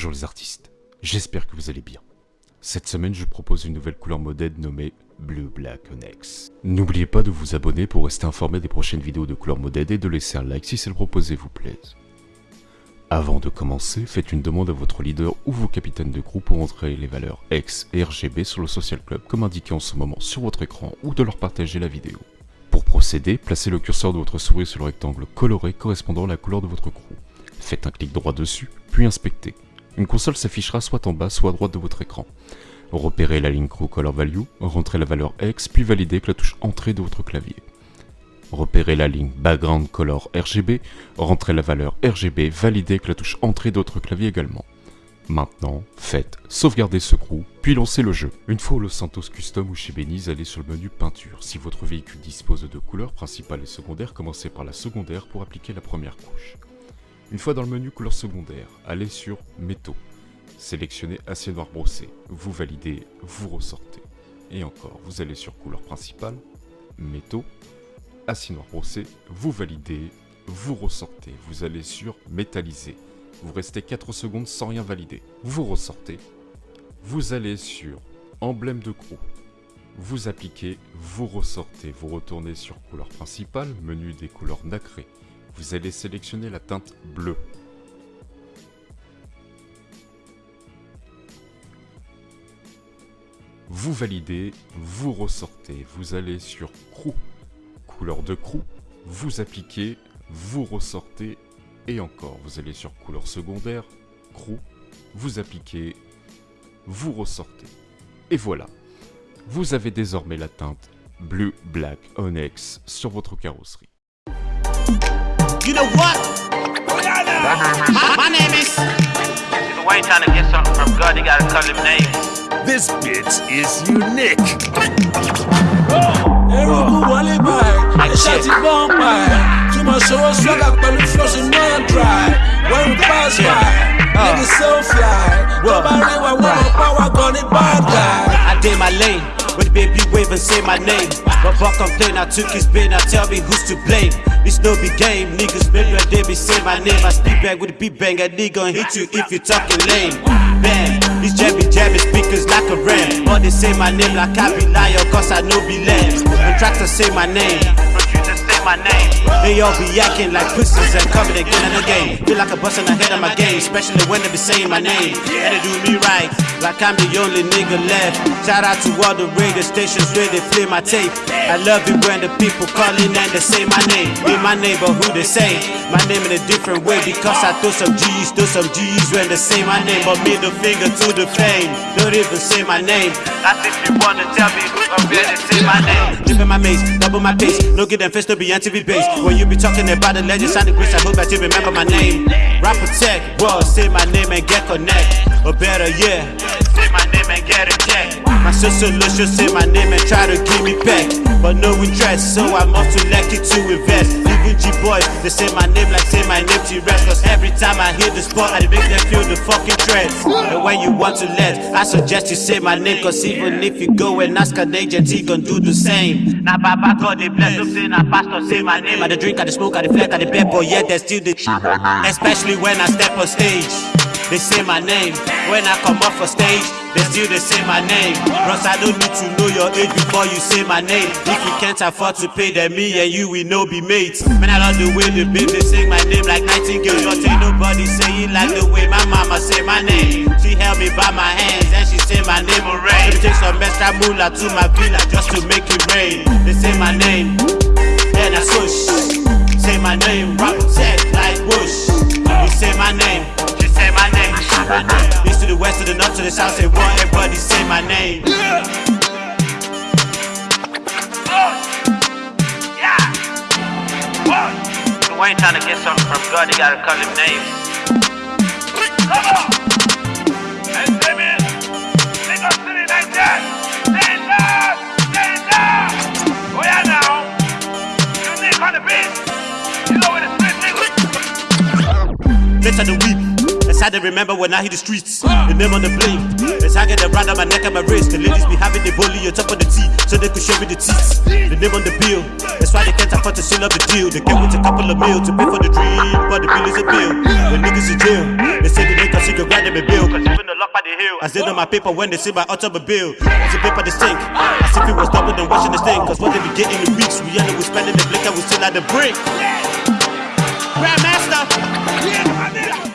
Bonjour les artistes, j'espère que vous allez bien. Cette semaine, je propose une nouvelle couleur modèle nommée Blue Black Onyx. N'oubliez pas de vous abonner pour rester informé des prochaines vidéos de couleur modèle et de laisser un like si celle proposée vous plaise. Avant de commencer, faites une demande à votre leader ou vos capitaines de groupe pour entrer les valeurs X et RGB sur le Social Club comme indiqué en ce moment sur votre écran ou de leur partager la vidéo. Pour procéder, placez le curseur de votre souris sur le rectangle coloré correspondant à la couleur de votre crew. Faites un clic droit dessus, puis inspectez. Une console s'affichera soit en bas, soit à droite de votre écran. Repérez la ligne Crew Color Value, rentrez la valeur X, puis validez avec la touche Entrée de votre clavier. Repérez la ligne Background Color RGB, rentrez la valeur RGB, validez avec la touche Entrée de votre clavier également. Maintenant, faites sauvegarder ce crew, puis lancez le jeu. Une fois au Santos Custom ou chez Beniz, allez sur le menu peinture. Si votre véhicule dispose de deux couleurs, principales et secondaires, commencez par la secondaire pour appliquer la première couche. Une fois dans le menu couleur secondaire, allez sur métaux. Sélectionnez acier noir brossé. Vous validez, vous ressortez. Et encore, vous allez sur couleur principale, métaux, acier noir brossé, vous validez, vous ressortez. Vous allez sur métallisé. Vous restez 4 secondes sans rien valider. Vous ressortez. Vous allez sur emblème de crew. Vous appliquez, vous ressortez. Vous retournez sur couleur principale, menu des couleurs nacrées vous allez sélectionner la teinte bleue. Vous validez, vous ressortez, vous allez sur crew, couleur de crew, vous appliquez, vous ressortez et encore, vous allez sur couleur secondaire, crew, vous appliquez, vous ressortez. Et voilà, vous avez désormais la teinte Blue Black Onyx sur votre carrosserie. You know what? My, my name is. If Wayne trying to get something from God, he gotta call him names. This bitch is unique. Eruku wọlé báyìí, iṣẹ́ ti bọ́n báyìí. Too much owó swagger pẹ̀lú flushing non dry. When we pass by, niggas so fly. Tó bá rí wa wọ́n mọ̀ power gun ní bad guy. I did my lane. When the baby wave and say my name. But buck complain, I took his pain, now tell me who's to blame. It's no be game, niggas maybe I did me say my name. I speak back with a beat bang, a nigga hit you if you talking lame. Bang, these jabby jabby speakers like a ram. But they say my name like I be liar, cause I know be lame. Contractors say my name. Say my name. They all be acting like pussies and coming again and again. Feel like a bustin' ahead of my game, especially when they be saying my name. And they do me right, like I'm the only nigga left. Shout out to all the radio stations where they play my tape. I love it when the people calling and they say my name. In my neighborhood they say my name in a different way because I throw some G's, throw some G's when they say my name. But middle finger to the fame, don't even say my name. That's if you wanna tell me who's gonna really say my name. Dip in my maze, double my pace. No get them face to be anti base. When you be talking about the legends and the grace, I hope that you remember my name. Rapper tech, bro, say my name and get connect. Or better, yeah. Say my name and get a. My sister should say my name and try to give me back. But no interest, so I'm off to to invest. Boys, they say my name like say my name to rest. Cause every time I hear the spot, I make them feel the fucking threats. And when you want to let, I suggest you say my name. Cause even if you go and ask an agent, he gon' do the same. Now, Baba God, they bless them, say, now, Pastor, say my name. I the drink, I the smoke, I the flex, I the pep, but yet there's still the Especially when I step on stage, they say my name. When I come off a stage, they still they say my name. Bros, I don't need to know your age before you say my name. If you can't afford to pay, then me and you will no be mates. Man, I love the way the baby sing my name like nightingale. But ain't nobody say it like the way my mama say my name. She held me by my hands and she say my name rain. Take some extra moolah to my villa just to make it rain. They say my name, and I swoosh. Say my name, rock If Wayne trying to get something from God, he gotta call him names. Come on. Hey, Damien. Take us to like that. Stand up. Stand up. Oh, yeah, now. Unique on the beat. You know where the street niggas. Bitch of the week. Sad to remember when I hit the streets. The name on the blade. It's hanging around on my neck and my wrist. The ladies be having the bully on top of the tea, so they could show me the teeth. The name on the bill. That's why they can't afford to seal up the deal. They came with a couple of mil to pay for the dream, but the bill is a bill. The niggas in jail. They say the niggas cause you can grind bill. Cause even the lock by the hill. I said on my paper when they see my automobile. It's the paper they stink. As if it was double than watching the thing. Cause what they be getting in weeks, we end up with spending the blink and we still at the brink. Grandmaster! Yeah,